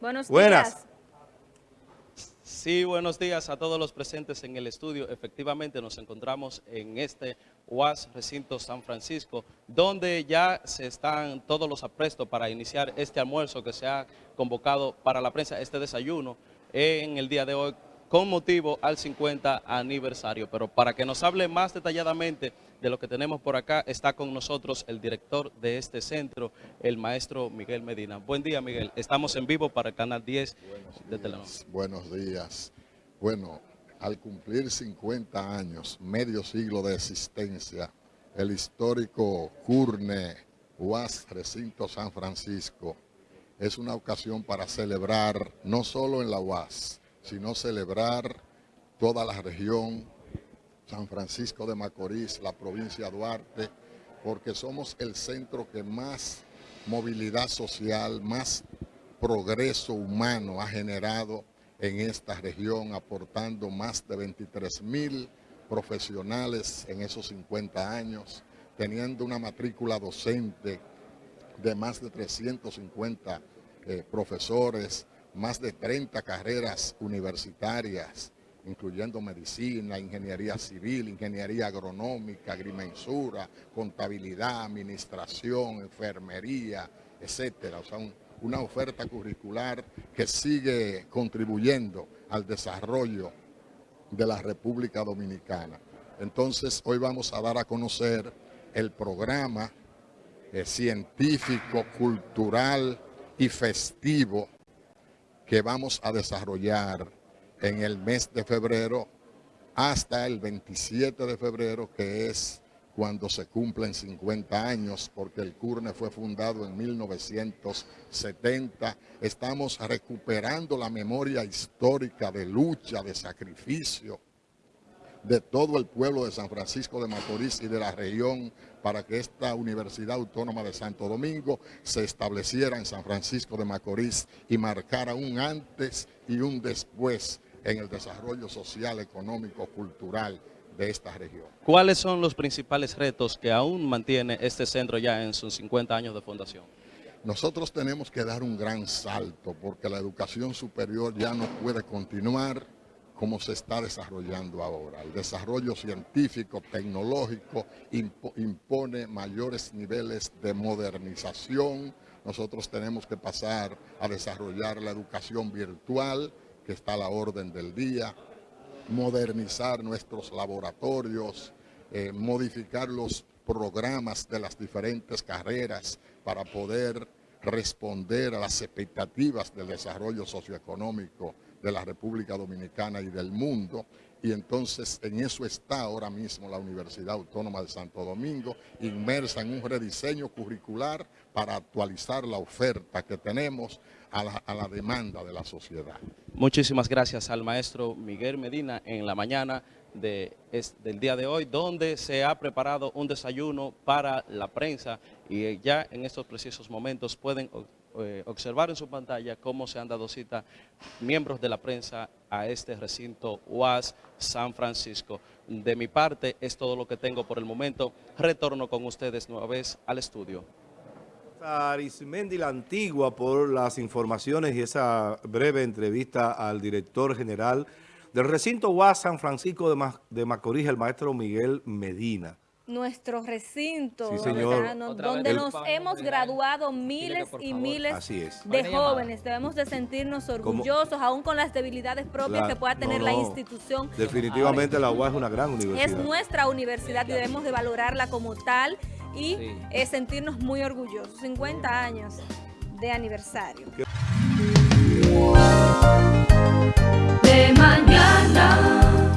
Buenos Buenas. días. Sí, buenos días a todos los presentes en el estudio. Efectivamente, nos encontramos en este UAS Recinto San Francisco, donde ya se están todos los aprestos para iniciar este almuerzo que se ha convocado para la prensa, este desayuno, en el día de hoy, con motivo al 50 aniversario. Pero para que nos hable más detalladamente de lo que tenemos por acá, está con nosotros el director de este centro, el maestro Miguel Medina. Buen día, Miguel. Estamos en vivo para el Canal 10 de Telenor. Buenos días. Bueno, al cumplir 50 años, medio siglo de existencia, el histórico Curne UAS Recinto San Francisco es una ocasión para celebrar, no solo en la UAS, sino celebrar toda la región, San Francisco de Macorís, la provincia de Duarte, porque somos el centro que más movilidad social, más progreso humano ha generado en esta región, aportando más de 23 mil profesionales en esos 50 años, teniendo una matrícula docente de más de 350 eh, profesores, más de 30 carreras universitarias, incluyendo medicina, ingeniería civil, ingeniería agronómica, agrimensura, contabilidad, administración, enfermería, etcétera. O sea, un, una oferta curricular que sigue contribuyendo al desarrollo de la República Dominicana. Entonces, hoy vamos a dar a conocer el programa eh, científico, cultural y festivo que vamos a desarrollar en el mes de febrero hasta el 27 de febrero, que es cuando se cumplen 50 años, porque el CURNE fue fundado en 1970. Estamos recuperando la memoria histórica de lucha, de sacrificio, de todo el pueblo de San Francisco de Macorís y de la región para que esta Universidad Autónoma de Santo Domingo se estableciera en San Francisco de Macorís y marcara un antes y un después en el desarrollo social, económico, cultural de esta región. ¿Cuáles son los principales retos que aún mantiene este centro ya en sus 50 años de fundación? Nosotros tenemos que dar un gran salto porque la educación superior ya no puede continuar como se está desarrollando ahora. El desarrollo científico, tecnológico, impone mayores niveles de modernización. Nosotros tenemos que pasar a desarrollar la educación virtual, que está a la orden del día, modernizar nuestros laboratorios, eh, modificar los programas de las diferentes carreras para poder responder a las expectativas del desarrollo socioeconómico de la República Dominicana y del mundo. Y entonces en eso está ahora mismo la Universidad Autónoma de Santo Domingo, inmersa en un rediseño curricular para actualizar la oferta que tenemos a la, a la demanda de la sociedad. Muchísimas gracias al maestro Miguel Medina en la mañana de, es, del día de hoy, donde se ha preparado un desayuno para la prensa y ya en estos precisos momentos pueden eh, observar en su pantalla cómo se han dado cita miembros de la prensa a este recinto UAS San Francisco. De mi parte es todo lo que tengo por el momento. Retorno con ustedes nueva vez al estudio. Arismendi la Antigua por las informaciones y esa breve entrevista al director general del recinto UAS San Francisco de, Ma de Macorís, el maestro Miguel Medina nuestro recinto, sí, señor. donde nos hemos graduado miles y miles de jóvenes. Debemos de sentirnos orgullosos, aún con las debilidades propias que pueda tener la institución. Definitivamente la UAS es una gran universidad. Es nuestra universidad y debemos de valorarla como tal y eh, sentirnos muy orgullosos. 50 años de aniversario.